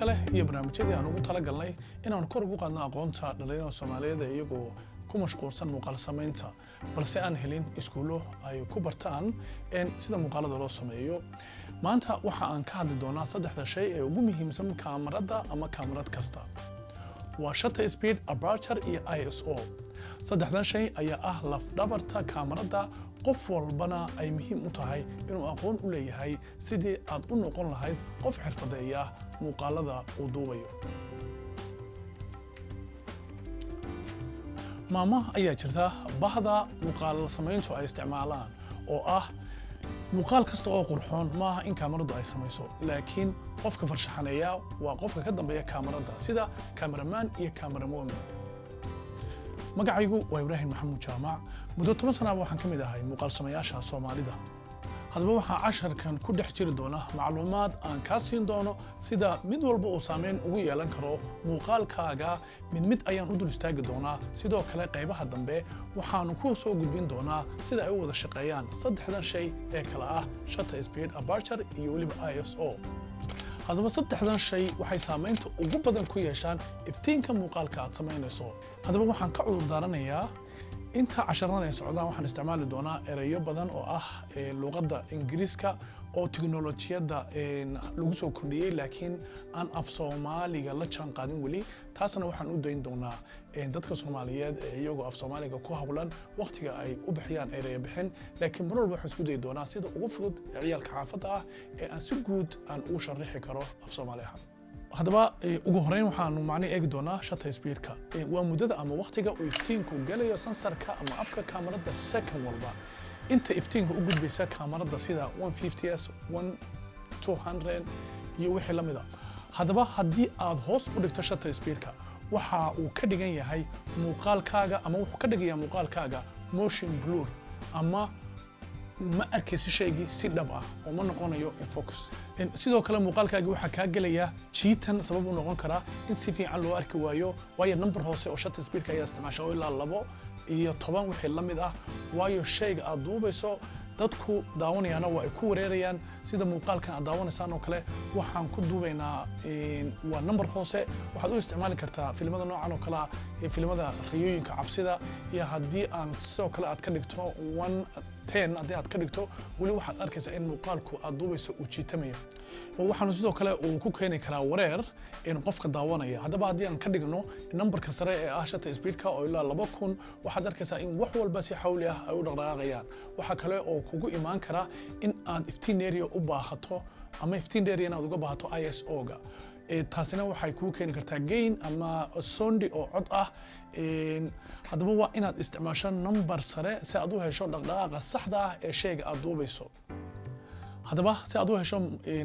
kale iyo barnaamijyadii aan ugu talagalnay inaan kor ugu qaadno aqoonta dhalinyarada soomaaliyeed ee iyagoo ku mashquulsan muuqaal samaynta balse aan helin iskuullo ay ku bartaan sida muuqaalada loo sameeyo. Maanta waxa aan ka hadli doonaa saddexda shay ee ugu muhiimsan kaamarada ama kaamarad kasta. Waa shutter speed aperture iyo iso saddexdan shay ayaa ah lafdhabarta kaamarada. Qof walbana ay muhiim u tahay inuu aqoon u leeyahay sidii aad u noqon lahayd qof xirfadeeya muuqaalada uu duubayo. Maama ayaa jirta bahda muuqaal samayntu ay isticmaalaan oo ah muuqaal kasta oo qurxoon maaha in kaamaradu ay samayso. Laakiin qofka farshaxaneeya waa qofka ka dambeeya kaamarada sida kaameramaan iyo kaameramomin magacaygu waa ibraahim maxamuud jaamac. Muddo toban sanaaba waxaan ka mid ahay muuqaal samayaasha soomaalida. Haddaba waxaa casharkan ku dhex jiri doona macluumaad aan kaa siin doono sida mid walba uu saameyn ugu yeelan karo muuqaalkaaga. Mid mid ayaan u dul istaagi doonaa. Sidoo kale qaybaha dambe waxaanu ku soo gudbin doonaa sida ay u wada shaqeeyaan saddexdan shay ee kale ah shutter speed aperture iyo weliba iso haddaba saddexdan shay waxay saamaynta ugu badan ku yeeshaan iftiinka muuqaalka aad samaynayso haddaba waxaan ka cudur daaranayaa inta casharadan ay socdaan waxaan isticmaali doonaa ereyo badan oo ah luqadda ingiriiska oo teknolojiyadda lagu soo kordhiyey laakiin aan af soomaaliga la jaan qaadin weli. Taasna waxaan u dayn doonaa dadka soomaaliyeed ee iyagoo af soomaaliga ku hawlan waqtiga ay u bixiyaan ereyo bixin. Laakiin mar walba waxaan isku dayi doonaa sida ugu fudud ee ciyaalka xaafadda ah ee aan si guud aan ugu sharixi karo af soomaali ahaan haddaba ugu horeyn waxaanu macni eegi doonaa shutter speedka waa muddada ama waqtiga uu iftiinku galayo sansarka ama afka kaamarada second walba inta iftiinka u gudbaysa kaamarada sida 150s 200 iyo wixii la mida haddaba haddii aad hoos u dhigto shutter speedka waxa uu ka dhigan yahay muuqaalkaaga ama wuxuu ka dhigayaa muuqaalkaaga motion blur ama ma arkaysi shaygii si dhab ah oo ma noqonayo infocus sidoo kale muuqaalkaagii waxaa kaa gelaya jiitan sabab u noqon karaa in si fiican loo arki waayo waayo number hoose oo shutter speedka ayaa isticmaasha oo ilaa labo iyo toban wixii la mid ah. Waayo shayga aad duubayso dadku daawanayaana waa ay ku wareerayaan. Sida muuqaalkan aad daawanaysaan oo kale waxaan ku duubaynaa waa number hoose. Waxaad u isticmaali kartaa filimada noocan oo kale ah filimada riyooyinka cabsida iyo haddii aan sidoo kale aad ka dhigto one ten haddii aad ka dhigto weli waxaad arkaysaa in muuqaalku aad duubayso uu jiitamayo waxaanu sidoo kale uu ku keeni karaa wareer in qofka daawanaya. Haddaba haddii aan ka dhigno numberka sare ee ah shutter speedka oo ilaa laba kun waxaad arkaysaa in wax walba si xawli ah ay u dhaqdhaqaaqayaan. Waxaa kale oo kugu imaan kara in aad iftiin area u baahato ama iftiin area inaad uga baahato iso-ga taasina waxay kuu keeni kartaa gain ama sondi oo cod ah. Haddaba waa inaad isticmaasho number sare si aad u hesho dhaqdhaqaaqa saxda ah ee shayga aad duubayso haddaba si aad u hesho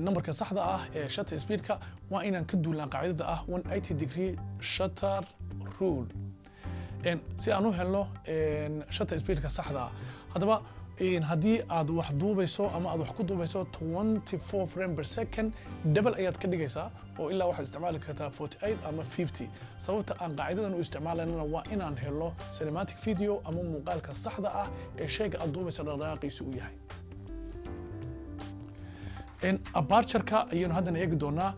numberka saxda ah ee shutter speedka waa inaan ka duulnaa qaacidada ah 180 degree shutter rule. Si aan u helno shutter speedka saxda ah. Haddaba haddii aad wax duubayso ama aad wax ku duubayso 24 frame per second double ayaad ka dhigaysaa oo ilaa waxaad isticmaali kartaa 48 ama 50 sababta aan qaacidadan u isticmaalanana waa inaan helo cinematic video ama muuqaalka saxda ah ee shayga aad duubayso dhaqdhaqaaqiisu u yahay abartureka ayaynu haddana eegi doonaa.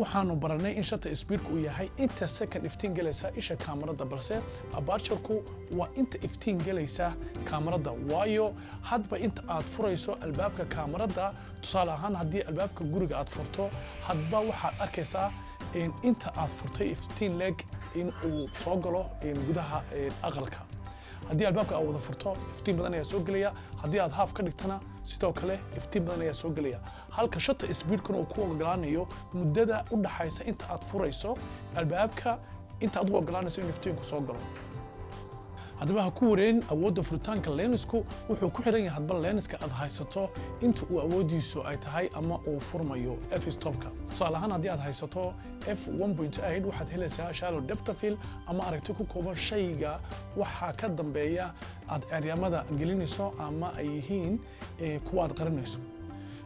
Waxaanu baranay in shutter speedku uu yahay inta second iftiin galaysa isha kaamarada balse abarturku waa inta iftiin galaysa kaamarada. Waayo hadba inta aad furayso albaabka kaamarada tusaale ahaan haddii albaabka guriga aad furto hadba waxaad arkaysaa inta aad furtay iftiin leeg in uu soo galo gudaha aqalka haddii albaabka aad wada furto iftiin badan ayaa soo gelaya. Haddii aad haaf ka dhigtana sidoo kale iftiin badan ayaa soo gelaya. Halka shutter speedkuna uu ku ogolaanayo muddada u dhaxaysa inta aad furayso albaabka inta u ogolaanayso in iftiinku soo galo haddaba ha ku wareerin awoodda furitaanka lensku wuxuu ku xiran yahay hadba lenska aad haysato inta uu awooddiisu ay tahay ama uu furmayo f stopka. Tusaale ahaan haddii aad haysato f 1.8 waxaad helaysaa of field ama aragti ku kooban shayga waxaa ka dambeeya aad ceryamada gelinayso ama ay yihiin kuwa aad qarinayso.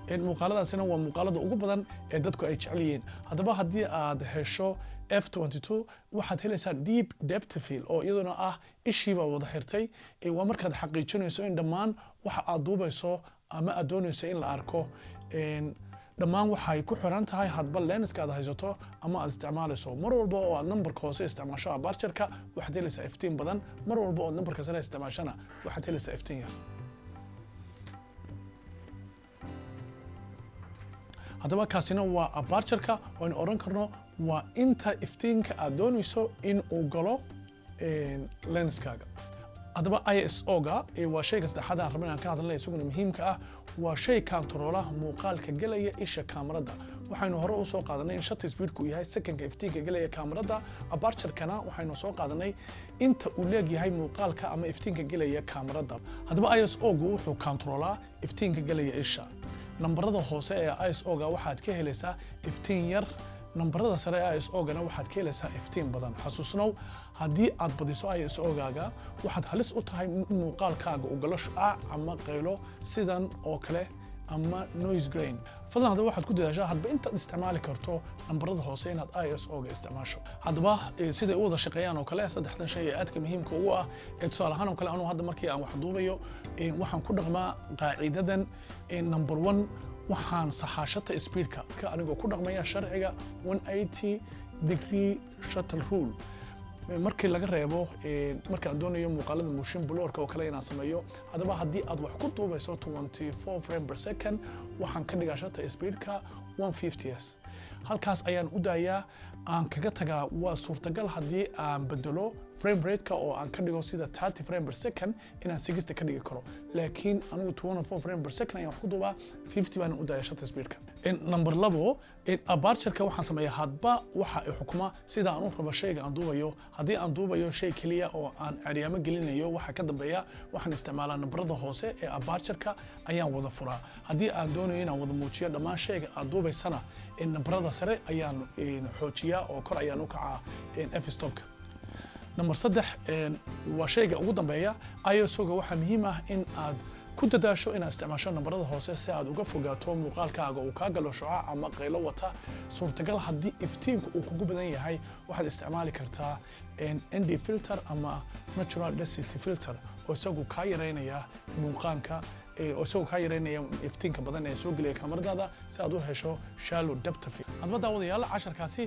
Muuqaaladaasina waa muuqaalada ugu badan ee dadku ay jecel yihiin. Haddaba haddii aad hesho f22 waxaad helaysaa deep depth field oo iyaduna ah ishiibaa wada xirtay. Waa markaad xaqiijinayso in dhammaan waxa aad duubayso ama aad doonayso in la arko. Dhammaan waxay ku xiran tahay hadba lenska aad haysato ama aad isticmaalayso mar walba oo aad nambarka hoose isticmaasho abarjarka waxaad helaysaa iftiin badan. Mar walba oo nambarka sare isticmaashana waxaad helaysaa iftiin yar. Haddaba kaasina waa abarjarka aynu odhan karno waa inta iftiinka aad doonayso in uu galo lenskaaga. Haddaba iso-ga waa shayga saddexaad aan rabin aan ka hadalnay isaguna muhiimka ah waa shay kantaroola muuqaalka gelaya isha kaamarada. Waxaynu hore u qaadanay in shata speedku yahay sekonka iftiinka gelaya kaamarada. Abarjarkana waxaynu soo qaadanay inta uu leegyahay muuqaalka ama iftiinka gelaya kaamarada. Haddaba iso-gu wuxuu kantaroolaa iftiinka gelaya isha. Nambarada hoose ee iso-ga waxaad ka helaysaa iftiin yar nambarada sare ee iso-gana waxaad ka helaysaa iftiin badan. Xasuusnow haddii aad badiso iso-gaaga waxaad halis u tahay in muuqaalkaaga uu galo shucaac ama qaylo sidan oo kale ama noise grain. Fadlan haddaba waxaad ku dadaashaa hadba intaad isticmaali karto nambarada hoose inaad iso-ga isticmaasho. Haddaba siday u wada shaqeeyaan oo kale saddexdan shay ee aadka muhiimka ugu ah ee tusaale ahaan oo kale anugu hadda markii aan wax duubayo waxaan ku dhaqmaa qaacidadan number one waxaan saxaashata speedka anigoo ku dhaqmaya sharciga 180 degree shuttle rule. Markii laga reebo markaan doonayo muuqaalada motion blurka oo kale inaan sameeyo haddaba haddii aad wax ku duubayso 24 frame per second waxaan ka dhigaa shata speedka 150s halkaas ayaan u daayaa aan kaga tagaa waa suurtagal haddii aan bedelo frame rateka oo aan ka dhigo sida 30 frame per second inaan 60 ka dhigi karo. Laakiin anigu 24 frame per second ayaan wax ku duubaa 50 baan u daaya shata speedka. Number labo abarjarka waxaan sameeyaa hadba waxa ay xukuma sida aan u rabo shayga aan duubayo haddii aan duubayo shay keliya oo aan ceryaamo gelinayo waxa ka dambeeya waxaan isticmaalaa nambarada hoose ee abarjarka ayaan wada furaa. Haddii aan doonayo inaan wada muujiyo dhammaan shayga aad duubaysana nambarada sare ayaan xoojiyaa oo kor ayaan u kacaa f-stopka number saddex waa shayga ugu dambeeya isoga waxaa muhiim ah in aad ku dadaasho inaad isticmaasho nambarada hoose si aad uga fogaato muuqaalkaaga uu kaa galo shucaac ama qaylo wata. Suurtagal haddii iftiinku uu kugu badan yahay waxaad isticmaali kartaa nd filter ama natural density filter oo isagu kaa yareynaya muuqaanka isagoo kaa yareynaya iftiinka badan ee soo gelaya kaamaradaada si aad u hesho depth of field. Hadba daawadayaal casharkaasi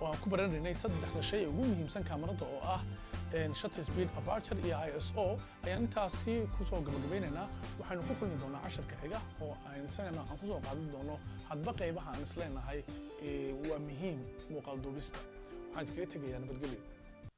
oo aan ku baranaynay saddexda shay ee ugu muhiimsan kaamarada oo ah shutter speed aperture iyo iso ayaan intaasi ku soo gabagabaynaynaa. Waxaynu ku kulmi doonaa casharka xiga oo aan isagana aan ku soo qaadan doono hadba qaybaha aan isleenahay waa muhiim muuqaal duubista waxaan iskaga tegayaa nabadgelyo